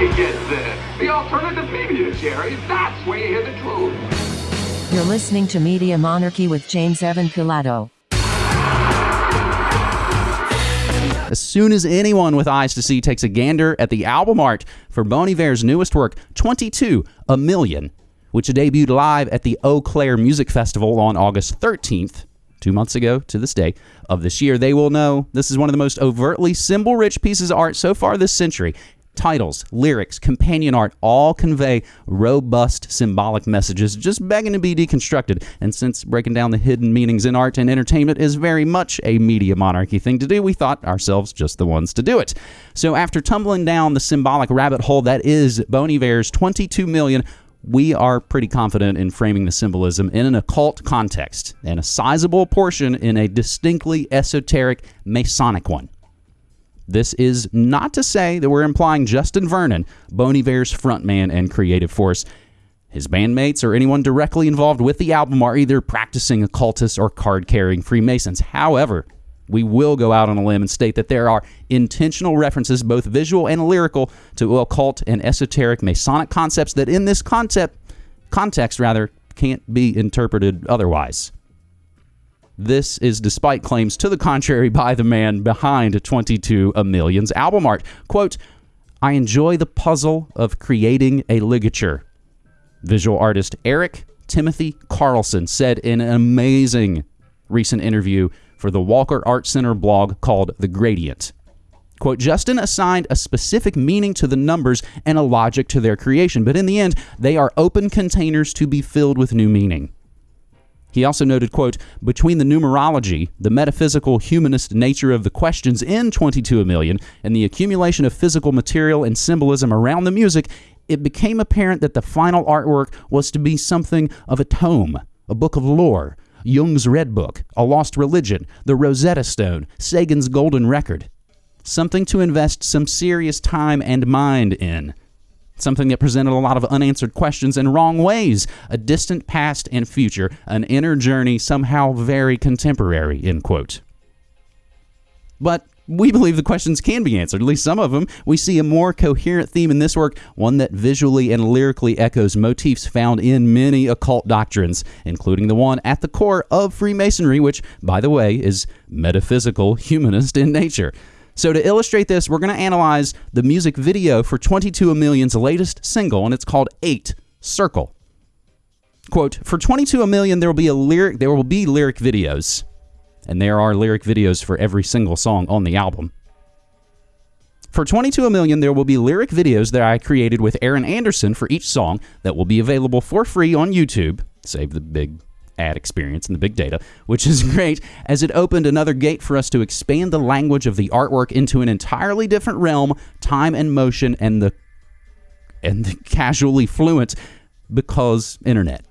you get this. The alternative media, Jerry. That's where you hear the truth. You're listening to Media Monarchy with James Evan Pilato. As soon as anyone with eyes to see takes a gander at the album art for Bon Iver's newest work, 22 A Million, which debuted live at the Eau Claire Music Festival on August 13th, two months ago to this day of this year, they will know this is one of the most overtly symbol rich pieces of art so far this century. Titles, lyrics, companion art all convey robust symbolic messages, just begging to be deconstructed. And since breaking down the hidden meanings in art and entertainment is very much a media monarchy thing to do, we thought ourselves just the ones to do it. So after tumbling down the symbolic rabbit hole that is Bon Iver's 22 million we are pretty confident in framing the symbolism in an occult context, and a sizable portion in a distinctly esoteric Masonic one. This is not to say that we're implying Justin Vernon, Bon Iver's frontman and creative force. His bandmates or anyone directly involved with the album are either practicing occultists or card carrying Freemasons. However, we will go out on a limb and state that there are intentional references, both visual and lyrical, to occult and esoteric Masonic concepts that, in this concept context, rather, can't be interpreted otherwise. This is despite claims to the contrary by the man behind 22 A Million's album art. Quote, I enjoy the puzzle of creating a ligature. Visual artist Eric Timothy Carlson said in an amazing recent interview for the Walker Art Center blog called The Gradient. Quote, Justin assigned a specific meaning to the numbers and a logic to their creation, but in the end, they are open containers to be filled with new meaning. He also noted, quote, between the numerology, the metaphysical humanist nature of the questions in 22 a million, and the accumulation of physical material and symbolism around the music, it became apparent that the final artwork was to be something of a tome, a book of lore, Jung's Red Book, A Lost Religion, The Rosetta Stone, Sagan's Golden Record. Something to invest some serious time and mind in something that presented a lot of unanswered questions in wrong ways, a distant past and future, an inner journey somehow very contemporary, end quote. But we believe the questions can be answered, at least some of them. We see a more coherent theme in this work, one that visually and lyrically echoes motifs found in many occult doctrines, including the one at the core of Freemasonry, which, by the way, is metaphysical humanist in nature. So, to illustrate this, we're going to analyze the music video for 22 A Million's latest single, and it's called 8 Circle. Quote, for 22 A Million, there will be a lyric, there will be lyric videos. And there are lyric videos for every single song on the album. For 22 A Million, there will be lyric videos that I created with Aaron Anderson for each song that will be available for free on YouTube. Save the big ad experience and the big data, which is great as it opened another gate for us to expand the language of the artwork into an entirely different realm, time and motion, and the and the casually fluent because internet.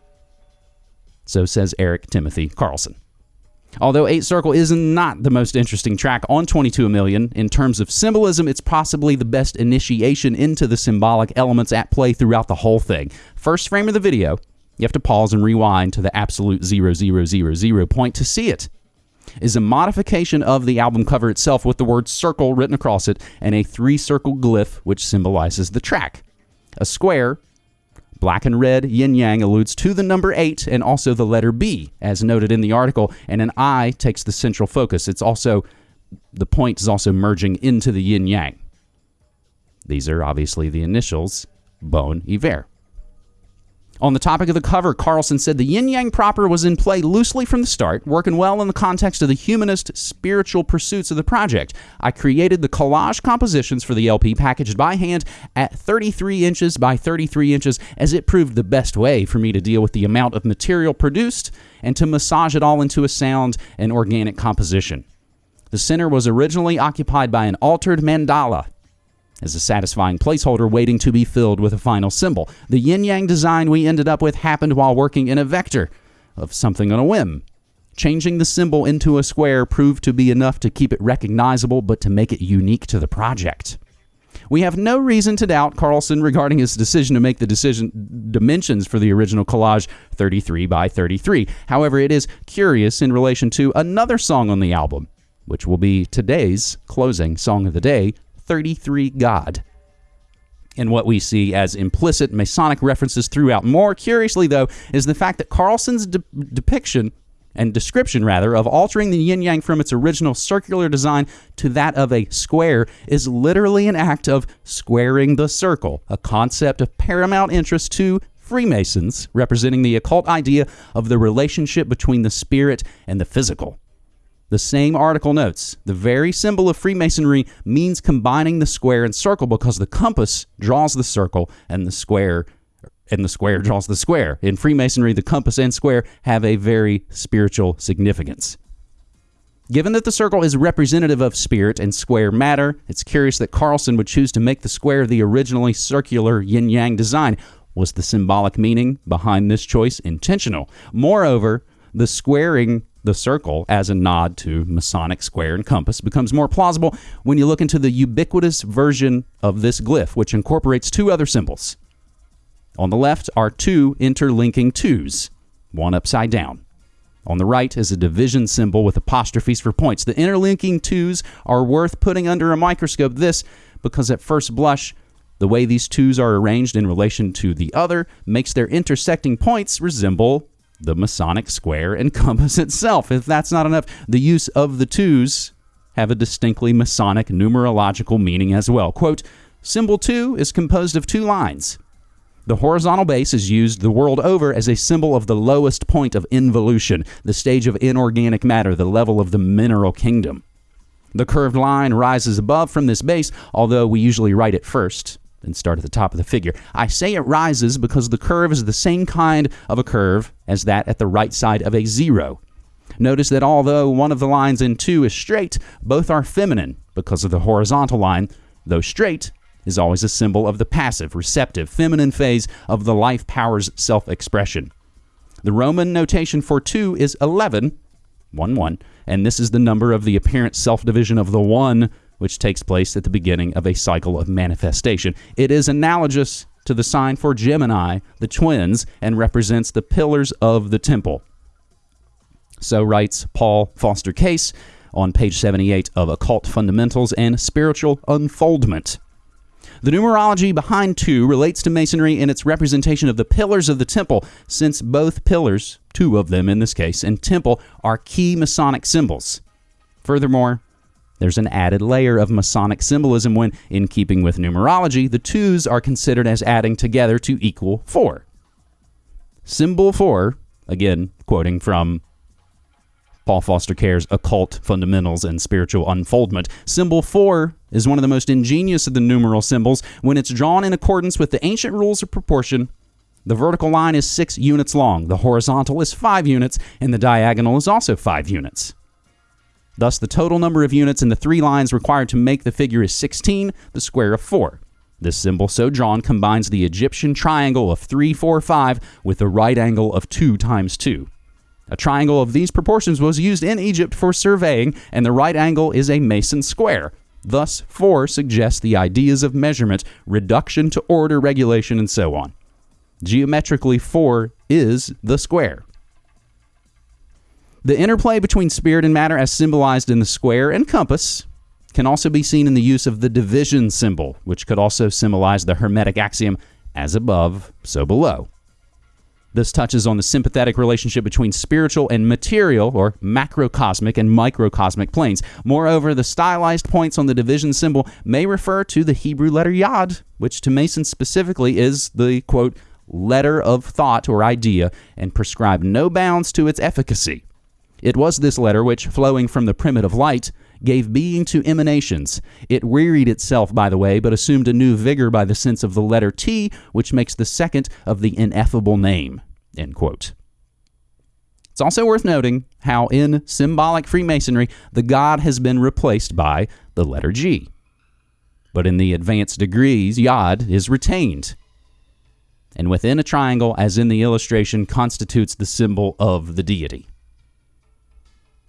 So says Eric Timothy Carlson. Although 8 Circle is not the most interesting track on 22 Million, in terms of symbolism, it's possibly the best initiation into the symbolic elements at play throughout the whole thing. First frame of the video, you have to pause and rewind to the absolute 0000 point to see it. Is a modification of the album cover itself with the word circle written across it and a three circle glyph which symbolizes the track. A square, black and red yin yang, alludes to the number 8 and also the letter B, as noted in the article, and an eye takes the central focus. It's also, the point is also merging into the yin yang. These are obviously the initials, Bon Iver. On the topic of the cover, Carlson said the yin yang proper was in play loosely from the start, working well in the context of the humanist spiritual pursuits of the project. I created the collage compositions for the LP packaged by hand at 33 inches by 33 inches, as it proved the best way for me to deal with the amount of material produced and to massage it all into a sound and organic composition. The center was originally occupied by an altered mandala as a satisfying placeholder waiting to be filled with a final symbol. The yin yang design we ended up with happened while working in a vector of something on a whim. Changing the symbol into a square proved to be enough to keep it recognizable, but to make it unique to the project. We have no reason to doubt Carlson regarding his decision to make the decision dimensions for the original collage 33 by 33. However, it is curious in relation to another song on the album, which will be today's closing song of the day, 33 God. and what we see as implicit Masonic references throughout. More curiously, though, is the fact that Carlson's de- depiction and description, rather, of altering the yin yang from its original circular design to that of a square is literally an act of squaring the circle, a concept of paramount interest to Freemasons, representing the occult idea of the relationship between the spirit and the physical. The same article notes the very symbol of Freemasonry means combining the square and circle because the compass draws the circle and the square and the square draws the square. In Freemasonry, the compass and square have a very spiritual significance. Given that the circle is representative of spirit and square matter, it's curious that Carlson would choose to make the square the originally circular yin yang design. Was the symbolic meaning behind this choice intentional? Moreover, the squaring the circle as a nod to Masonic square and compass becomes more plausible when you look into the ubiquitous version of this glyph, which incorporates two other symbols. On the left are two interlinking twos, one upside down. On the right is a division symbol with apostrophes for points. The interlinking twos are worth putting under a microscope. This because at first blush, the way these twos are arranged in relation to the other makes their intersecting points resemble the Masonic square and compass itself. If that's not enough, the use of the twos have a distinctly Masonic numerological meaning as well. Quote, Symbol 2 is composed of two lines. The horizontal base is used the world over as a symbol of the lowest point of involution, the stage of inorganic matter, the level of the mineral kingdom. The curved line rises above from this base, although we usually write it first and start at the top of the figure. I say it rises because the curve is the same kind of a curve as that at the right side of a zero. Notice that although one of the lines in 2 is straight, both are feminine because of the horizontal line, though straight is always a symbol of the passive, receptive, feminine phase of the life power's self expression. The Roman notation for 2 is 11, 1 1, and this is the number of the apparent self division of the 1 which takes place at the beginning of a cycle of manifestation. It is analogous to the sign for Gemini, the twins, and represents the pillars of the temple. So writes Paul Foster Case on page 78 of Occult Fundamentals and Spiritual Unfoldment. The numerology behind 2 relates to Masonry in its representation of the pillars of the temple, since both pillars, two of them in this case, and temple are key Masonic symbols. Furthermore, there's an added layer of Masonic symbolism when, in keeping with numerology, the twos are considered as adding together to equal four. Symbol four, again, quoting from Paul Foster Case's Occult Fundamentals and Spiritual Unfoldment. Symbol 4 is one of the most ingenious of the numeral symbols when it's drawn in accordance with the ancient rules of proportion. The vertical line is 6 units long, the horizontal is 5 units, and the diagonal is also 5 units. Thus, the total number of units in the three lines required to make the figure is 16, the square of 4. This symbol so drawn combines the Egyptian triangle of 3, 4, 5 with the right angle of 2 times 2. A triangle of these proportions was used in Egypt for surveying, and the right angle is a Mason square. Thus, 4 suggests the ideas of measurement, reduction to order, regulation, and so on. Geometrically, 4 is the square. The interplay between spirit and matter, as symbolized in the square and compass, can also be seen in the use of the division symbol, which could also symbolize the Hermetic axiom as above, so below. This touches on the sympathetic relationship between spiritual and material, or macrocosmic and microcosmic planes. Moreover, the stylized points on the division symbol may refer to the Hebrew letter Yod, which to Masons specifically is the quote, letter of thought or idea, and prescribe no bounds to its efficacy. It was this letter which, flowing from the primitive light, gave being to emanations. It wearied itself, by the way, but assumed a new vigor by the sense of the letter T, which makes the second of the ineffable name. It's also worth noting how in symbolic Freemasonry the God has been replaced by the letter G. But in the advanced degrees, Yod is retained. And within a triangle, as in the illustration, constitutes the symbol of the deity.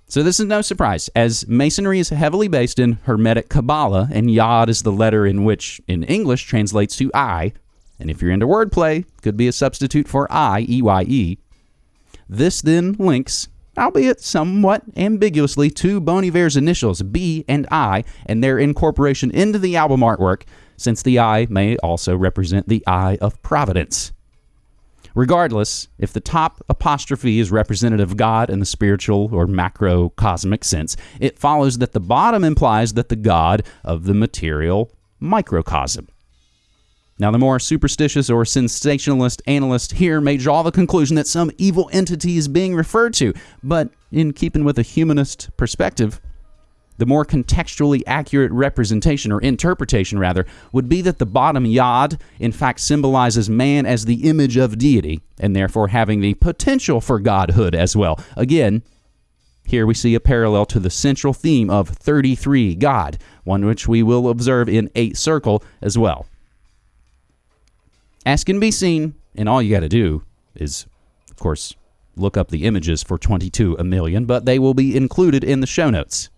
So this is no surprise, as Masonry is heavily based in Hermetic Kabbalah, and Yod is the letter in which, in English, translates to I, and if you're into wordplay, could be a substitute for I, E-Y-E. This then links, albeit somewhat ambiguously, to Bon Iver's initials, B and I, and their incorporation into the album artwork since the I may also represent the eye of providence. Regardless, if the top apostrophe is representative of God in the spiritual or macrocosmic sense, it follows that the bottom implies that the God of the material microcosm. Now, the more superstitious or sensationalist analyst here may draw the conclusion that some evil entity is being referred to, but in keeping with a humanist perspective, the more contextually accurate representation or interpretation rather would be that the bottom yod in fact symbolizes man as the image of deity and therefore having the potential for godhood as well. Again here we see a parallel to the central theme of 33 god one which we will observe in 8 circle as well. As can be seen and all you got to do is of course look up the images for 22 a million but they will be included in the show notes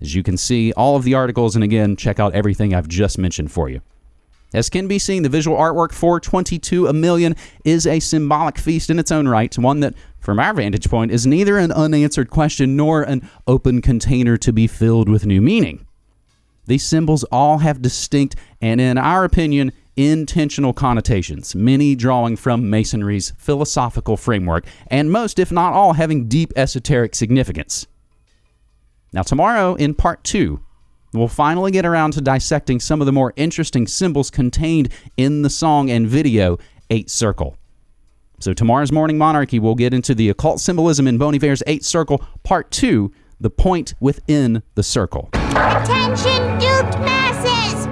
as you can see, all of the articles, and again, check out everything I've just mentioned for you. As can be seen, the visual artwork for 22 a million is a symbolic feast in its own right, one that, from our vantage point, is neither an unanswered question nor an open container to be filled with new meaning. These symbols all have distinct and, in our opinion, intentional connotations, many drawing from Masonry's philosophical framework, and most, if not all, having deep esoteric significance. Now, tomorrow in part two, we'll finally get around to dissecting some of the more interesting symbols contained in the song and video Eight Circle. So, tomorrow's Morning Monarchy, we'll get into the occult symbolism in Bon Iver's Eight Circle, part two, the point within the circle. Attention, duped masses!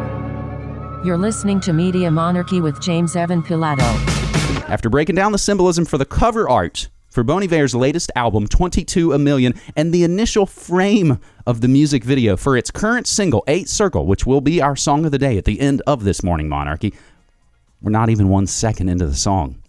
You're listening to Media Monarchy with James Evan Pilato. After breaking down the symbolism for the cover art for Bon Iver's latest album, 22 A Million, and the initial frame of the music video for its current single, Eight Circle, which will be our song of the day at the end of this morning monarchy. We're not even one second into the song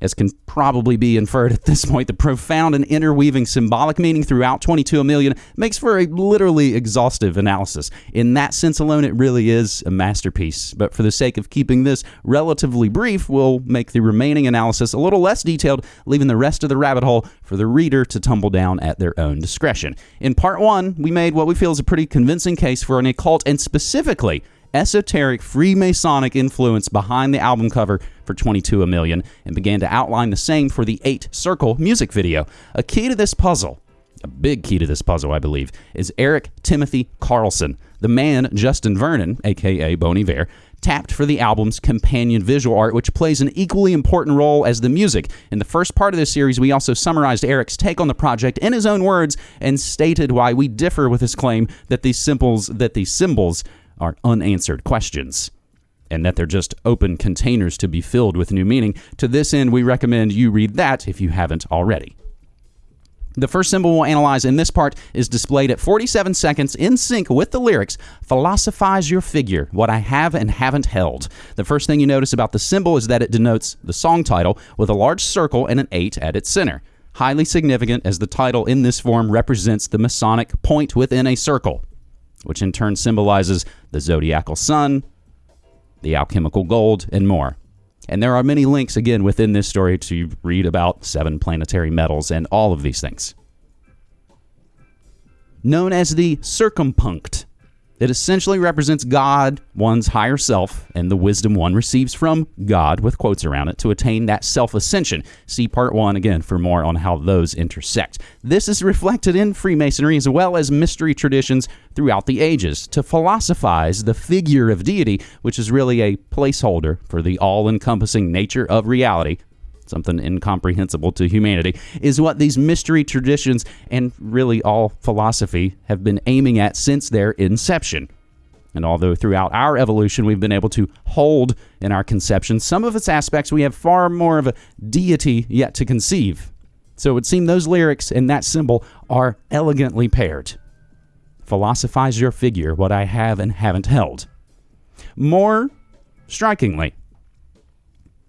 as can probably be inferred at this point, the profound and interweaving symbolic meaning throughout 22 a million makes for a literally exhaustive analysis. In that sense alone, it really is a masterpiece. But for the sake of keeping this relatively brief, we'll make the remaining analysis a little less detailed, leaving the rest of the rabbit hole for the reader to tumble down at their own discretion. In part one, we made what we feel is a pretty convincing case for an occult and specifically esoteric Freemasonic influence behind the album cover for 22 a million and began to outline the same for the 8 Circle music video. A key to this puzzle, a big key to this puzzle, I believe, is Eric Timothy Carlson, the man Justin Vernon, aka Bon Iver, tapped for the album's companion visual art, which plays an equally important role as the music. In the first part of this series, we also summarized Eric's take on the project in his own words and stated why we differ with his claim that these symbols that these symbols are unanswered questions and that they're just open containers to be filled with new meaning. To this end, we recommend you read that if you haven't already. The first symbol we'll analyze in this part is displayed at 47 seconds in sync with the lyrics Philosophize your figure, what I have and haven't held. The first thing you notice about the symbol is that it denotes the song title with a large circle and an 8 at its center. Highly significant as the title in this form represents the Masonic point within a circle which in turn symbolizes the zodiacal sun, the alchemical gold, and more. And there are many links, again, within this story to read about seven planetary metals and all of these things. Known as the circumpunct, it essentially represents God, one's higher self, and the wisdom one receives from God, with quotes around it, to attain that self ascension. See part one again for more on how those intersect. This is reflected in Freemasonry as well as mystery traditions throughout the ages to philosophize the figure of deity, which is really a placeholder for the all encompassing nature of reality something incomprehensible to humanity, is what these mystery traditions and really all philosophy have been aiming at since their inception. And although throughout our evolution we've been able to hold in our conception some of its aspects, we have far more of a deity yet to conceive. So it would seem those lyrics and that symbol are elegantly paired. Philosophize your figure, what I have and haven't held. More strikingly,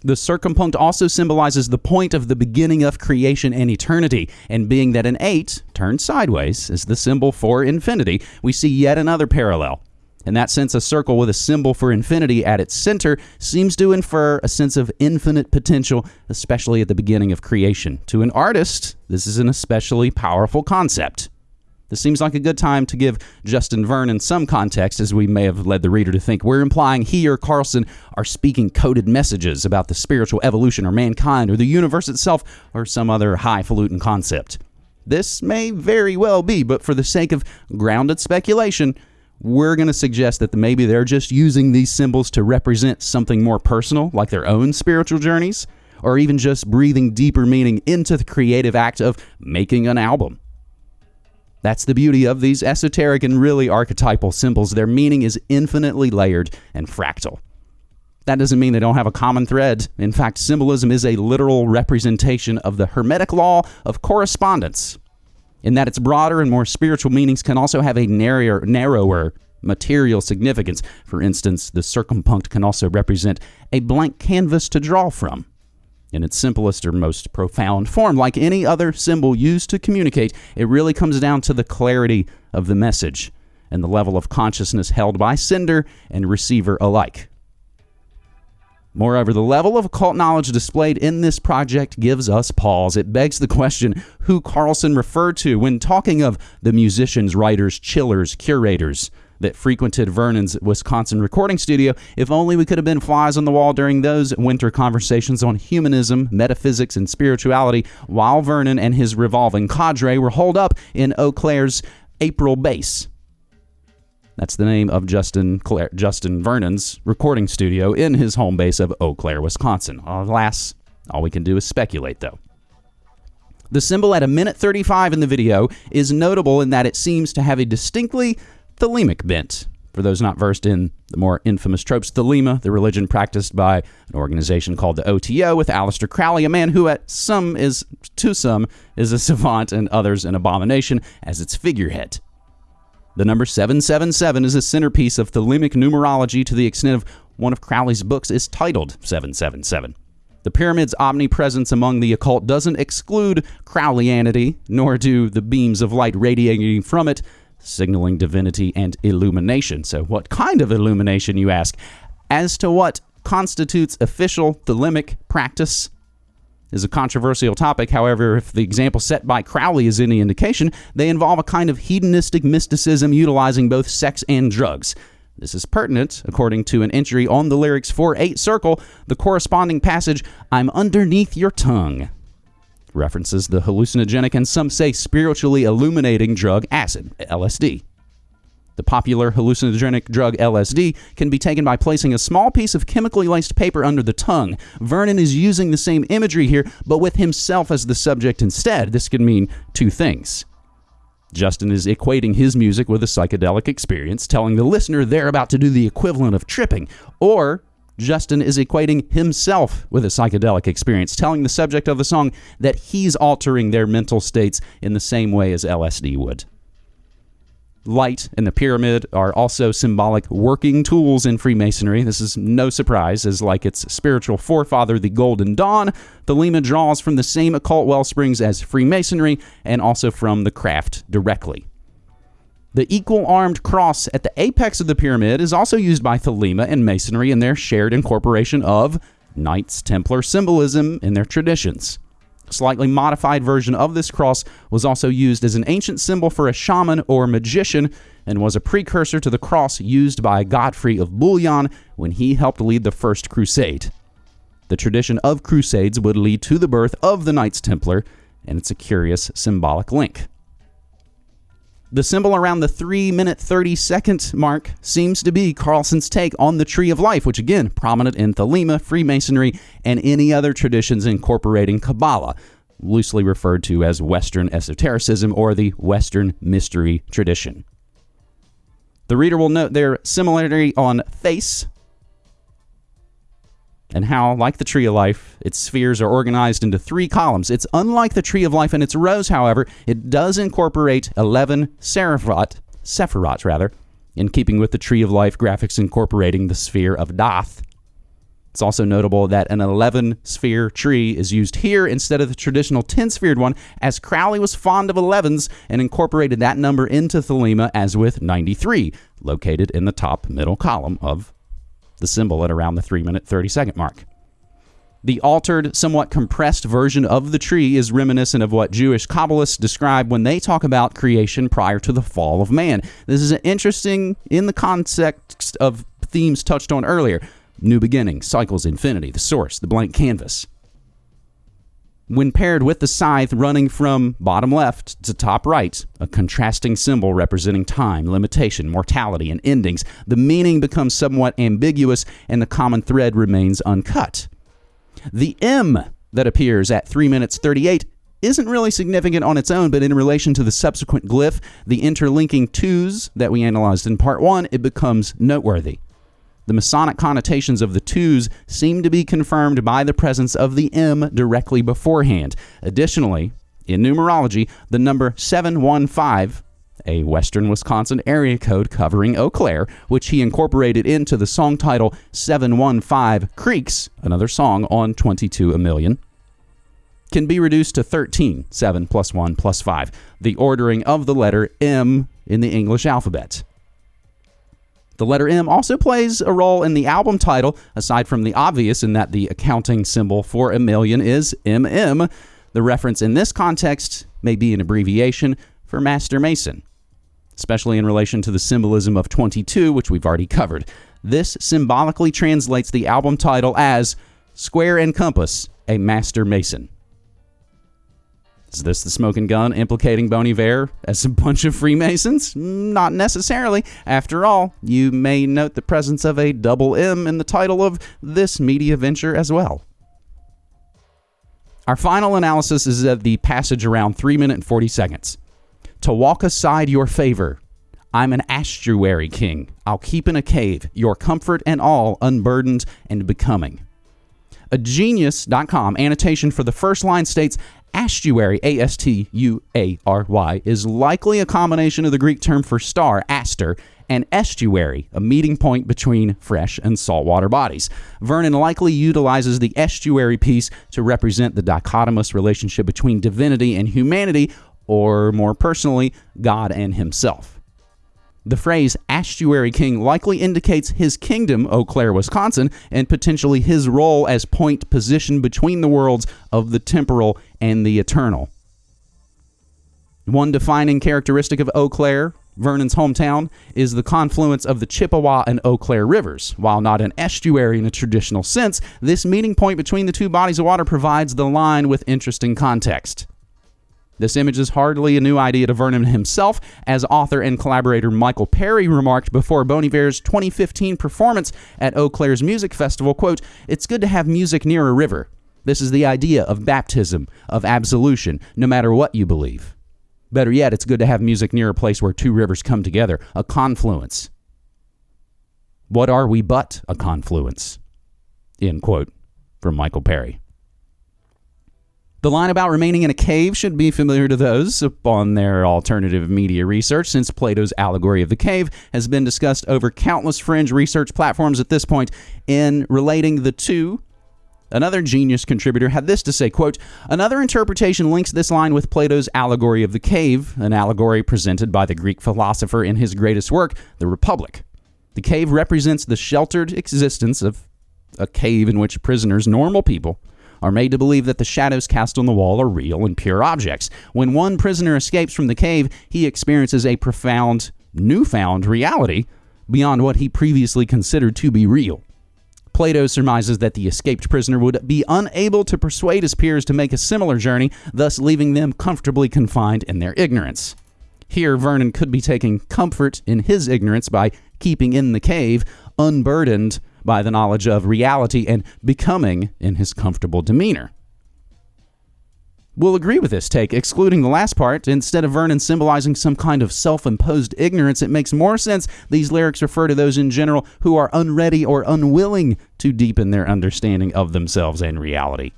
the circumpunct also symbolizes the point of the beginning of creation and eternity, and being that an 8 turned sideways is the symbol for infinity, we see yet another parallel. In that sense, a circle with a symbol for infinity at its center seems to infer a sense of infinite potential, especially at the beginning of creation. To an artist, this is an especially powerful concept. This seems like a good time to give Justin Vernon some context, as we may have led the reader to think we're implying he or Carlson are speaking coded messages about the spiritual evolution or mankind or the universe itself or some other highfalutin concept. This may very well be, but for the sake of grounded speculation, we're going to suggest that maybe they're just using these symbols to represent something more personal, like their own spiritual journeys, or even just breathing deeper meaning into the creative act of making an album. That's the beauty of these esoteric and really archetypal symbols. Their meaning is infinitely layered and fractal. That doesn't mean they don't have a common thread. In fact, symbolism is a literal representation of the Hermetic law of correspondence, in that its broader and more spiritual meanings can also have a narrower, narrower material significance. For instance, the circumpunct can also represent a blank canvas to draw from in its simplest or most profound form. Like any other symbol used to communicate, it really comes down to the clarity of the message and the level of consciousness held by sender and receiver alike. Moreover, the level of occult knowledge displayed in this project gives us pause. It begs the question who Carlson referred to when talking of the musicians, writers, chillers, curators that frequented Vernon's Wisconsin recording studio. If only we could have been flies on the wall during those winter conversations on humanism, metaphysics, and spirituality, while Vernon and his revolving cadre were holed up in Eau Claire's April base. That's the name of Justin Claire, Justin Vernon's recording studio in his home base of Eau Claire, Wisconsin. Alas, all we can do is speculate, though. The symbol at a minute 35 in the video is notable in that it seems to have a distinctly Thelemic bent. For those not versed in the more infamous tropes, Thelema, the religion practiced by an organization called the OTO, with Aleister Crowley, a man who at some is to some is a savant and others an abomination, as its figurehead. The number 777 is a centerpiece of Thelemic numerology to the extent of one of Crowley's books is titled 777. The pyramid's omnipresence among the occult doesn't exclude Crowleyanity, nor do the beams of light radiating from it signaling divinity and illumination. So, what kind of illumination, you ask? As to what constitutes official thelemic practice is a controversial topic. However, if the example set by Crowley is any indication, they involve a kind of hedonistic mysticism utilizing both sex and drugs. This is pertinent, according to an entry on the lyrics for 8 Circle, the corresponding passage, I'm underneath your tongue references the hallucinogenic and some say spiritually illuminating drug acid, LSD. The popular hallucinogenic drug LSD can be taken by placing a small piece of chemically laced paper under the tongue. Vernon is using the same imagery here, but with himself as the subject instead. This could mean two things. Justin is equating his music with a psychedelic experience, telling the listener they're about to do the equivalent of tripping, or Justin is equating himself with a psychedelic experience, telling the subject of the song that he's altering their mental states in the same way as LSD would. Light and the pyramid are also symbolic working tools in Freemasonry. This is no surprise, as like its spiritual forefather, the Golden Dawn, Thelema draws from the same occult well springs as Freemasonry and also from the craft directly. The equal armed cross at the apex of the pyramid is also used by Thelema and Masonry in their shared incorporation of Knights Templar symbolism in their traditions. A slightly modified version of this cross was also used as an ancient symbol for a shaman or magician and was a precursor to the cross used by Godfrey of Bouillon when he helped lead the First Crusade. The tradition of crusades would lead to the birth of the Knights Templar, and it's a curious symbolic link. The symbol around the 3 minute 30 second mark seems to be Carlson's take on the Tree of Life, which again, prominent in Thelema, Freemasonry, and any other traditions incorporating Kabbalah, loosely referred to as Western esotericism or the Western mystery tradition. The reader will note their similarity on face, and how, like the Tree of Life, its spheres are organized into three columns. It's unlike the Tree of Life in its rows, however, it does incorporate 11 Seraphot, Sephirot rather, in keeping with the Tree of Life graphics incorporating the sphere of Daath. It's also notable that an 11 sphere tree is used here instead of the traditional 10 sphered one, as Crowley was fond of 11s and incorporated that number into Thelema as with 93, located in the top middle column of the symbol at around the 3 minute 30 second mark. The altered, somewhat compressed version of the tree is reminiscent of what Jewish Kabbalists describe when they talk about creation prior to the fall of man. This is interesting in the context of themes touched on earlier new beginning, cycles, infinity, the source, the blank canvas. When paired with the scythe running from bottom left to top right, a contrasting symbol representing time, limitation, mortality, and endings, the meaning becomes somewhat ambiguous and the common thread remains uncut. The M that appears at 3 minutes 38 isn't really significant on its own, but in relation to the subsequent glyph, the interlinking twos that we analyzed in part 1, it becomes noteworthy. The Masonic connotations of the twos seem to be confirmed by the presence of the M directly beforehand. Additionally, in numerology, the number 715, a Western Wisconsin area code covering Eau Claire, which he incorporated into the song title 715 Creeks, another song on 22 a Million, can be reduced to 13, 7 plus 1 plus 5, the ordering of the letter M in the English alphabet. The letter M also plays a role in the album title, aside from the obvious in that the accounting symbol for a million is MM. The reference in this context may be an abbreviation for Master Mason, especially in relation to the symbolism of 22, which we've already covered. This symbolically translates the album title as Square and Compass, a Master Mason. Is this the smoking gun implicating Bon as a bunch of Freemasons? Not necessarily. After all, you may note the presence of a double M in the title of this media venture as well. Our final analysis is of the passage around 3 minute and 40 seconds. To walk aside your favor, I'm an astuary king. I'll keep in a cave, your comfort and all unburdened and becoming. A genius.com annotation for the first line states Astuary, A S T U A R Y, is likely a combination of the Greek term for star, aster, and estuary, a meeting point between fresh and saltwater bodies. Vernon likely utilizes the estuary piece to represent the dichotomous relationship between divinity and humanity, or more personally, God and himself. The phrase Astuary King likely indicates his kingdom, Eau Claire, Wisconsin, and potentially his role as point position between the worlds of the temporal and the eternal. One defining characteristic of Eau Claire, Vernon's hometown, is the confluence of the Chippewa and Eau Claire rivers. While not an estuary in a traditional sense, this meeting point between the two bodies of water provides the line with interesting context. This image is hardly a new idea to Vernon himself, as author and collaborator Michael Perry remarked before Bon Iver's 2015 performance at Eau Claire's Music Festival, quote, It's good to have music near a river. This is the idea of baptism, of absolution, no matter what you believe. Better yet, it's good to have music near a place where two rivers come together, a confluence. What are we but a confluence? End quote from Michael Perry. The line about remaining in a cave should be familiar to those upon their alternative media research, since Plato's allegory of the cave has been discussed over countless fringe research platforms at this point. In relating the two, Another genius contributor had this to say, quote, Another interpretation links this line with Plato's allegory of the cave, an allegory presented by the Greek philosopher in his greatest work, The Republic. The cave represents the sheltered existence of a cave in which prisoners, normal people, are made to believe that the shadows cast on the wall are real and pure objects. When one prisoner escapes from the cave, he experiences a profound, newfound reality beyond what he previously considered to be real. Plato surmises that the escaped prisoner would be unable to persuade his peers to make a similar journey, thus leaving them comfortably confined in their ignorance. Here, Vernon could be taking comfort in his ignorance by keeping in the cave, unburdened by the knowledge of reality and becoming in his comfortable demeanor. We'll agree with this take, excluding the last part. Instead of Vernon symbolizing some kind of self imposed ignorance, it makes more sense these lyrics refer to those in general who are unready or unwilling to deepen their understanding of themselves and reality.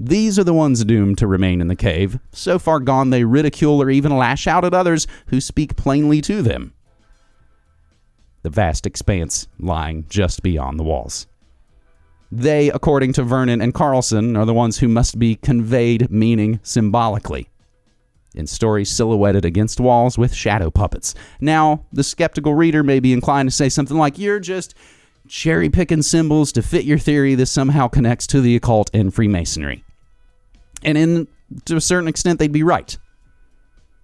These are the ones doomed to remain in the cave. So far gone, they ridicule or even lash out at others who speak plainly to them the vast expanse lying just beyond the walls. They, according to Vernon and Carlson, are the ones who must be conveyed meaning symbolically in stories silhouetted against walls with shadow puppets. Now, the skeptical reader may be inclined to say something like, You're just cherry picking symbols to fit your theory, this somehow connects to the occult and Freemasonry. And in to a certain extent, they'd be right.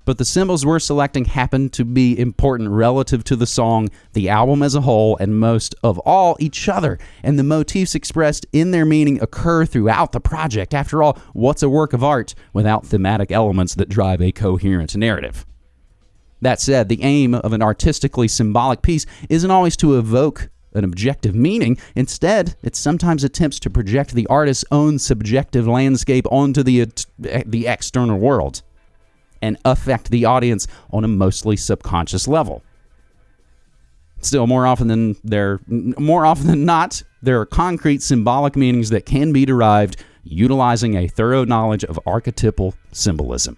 But the symbols we're selecting happen to be important relative to the song, the album as a whole, and most of all, each other. And the motifs expressed in their meaning occur throughout the project. After all, what's a work of art without thematic elements that drive a coherent narrative? That said, the aim of an artistically symbolic piece isn't always to evoke an objective meaning. Instead, it sometimes attempts to project the artist's own subjective landscape onto the, uh, the external world and affect the audience on a mostly subconscious level. Still, more often than there, more often than not, there are concrete symbolic meanings that can be derived utilizing a thorough knowledge of archetypal symbolism.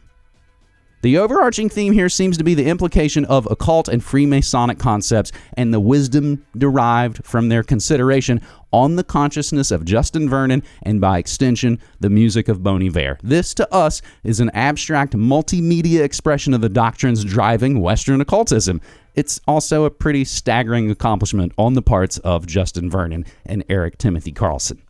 The overarching theme here seems to be the implication of occult and Freemasonic concepts and the wisdom derived from their consideration on the consciousness of Justin Vernon and, by extension, the music of Bon Iver. This, to us, is an abstract multimedia expression of the doctrines driving Western occultism. It's also a pretty staggering accomplishment on the parts of Justin Vernon and Eric Timothy Carlson.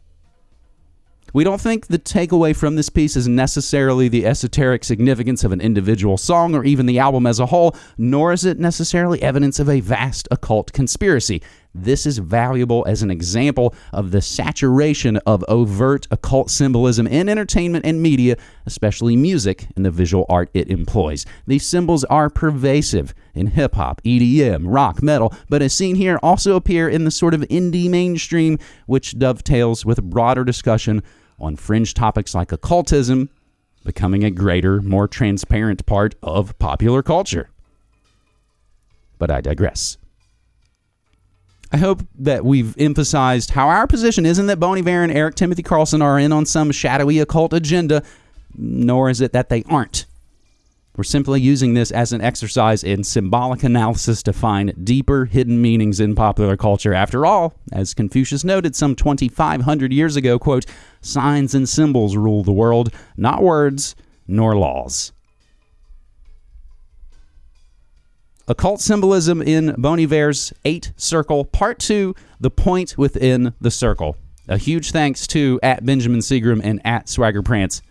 We don't think the takeaway from this piece is necessarily the esoteric significance of an individual song or even the album as a whole, nor is it necessarily evidence of a vast occult conspiracy. This is valuable as an example of the saturation of overt occult symbolism in entertainment and media, especially music and the visual art it employs. These symbols are pervasive in hip hop, EDM, rock, metal, but as seen here, also appear in the sort of indie mainstream, which dovetails with broader discussion on fringe topics like occultism becoming a greater, more transparent part of popular culture. But I digress. I hope that we've emphasized how our position isn't that Bon Iver and Eric Timothy Carlson are in on some shadowy occult agenda, nor is it that they aren't. We're simply using this as an exercise in symbolic analysis to find deeper hidden meanings in popular culture. After all, as Confucius noted some 2,500 years ago, quote, signs and symbols rule the world, not words nor laws. Occult symbolism in Bon Iver's Eight Circle, Part 2 The Point Within the Circle. A huge thanks to at Benjamin Seagram and at Swagger Prance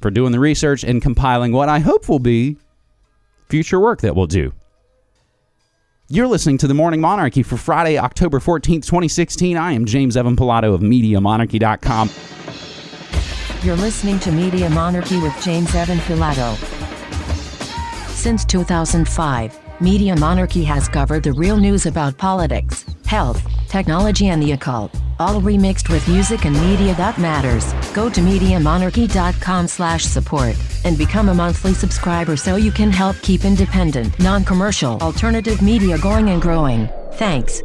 for doing the research and compiling what I hope will be future work that we'll do. You're listening to The Morning Monarchy for Friday, October 14th, 2016. I am James Evan Pilato of MediaMonarchy.com. You're listening to Media Monarchy with James Evan Pilato. Since 2005, Media Monarchy has covered the real news about politics, health, technology, and the occult, all remixed with music and media that matters. Go to MediaMonarchy.com slash support and become a monthly subscriber so you can help keep independent, non-commercial, alternative media going and growing. Thanks.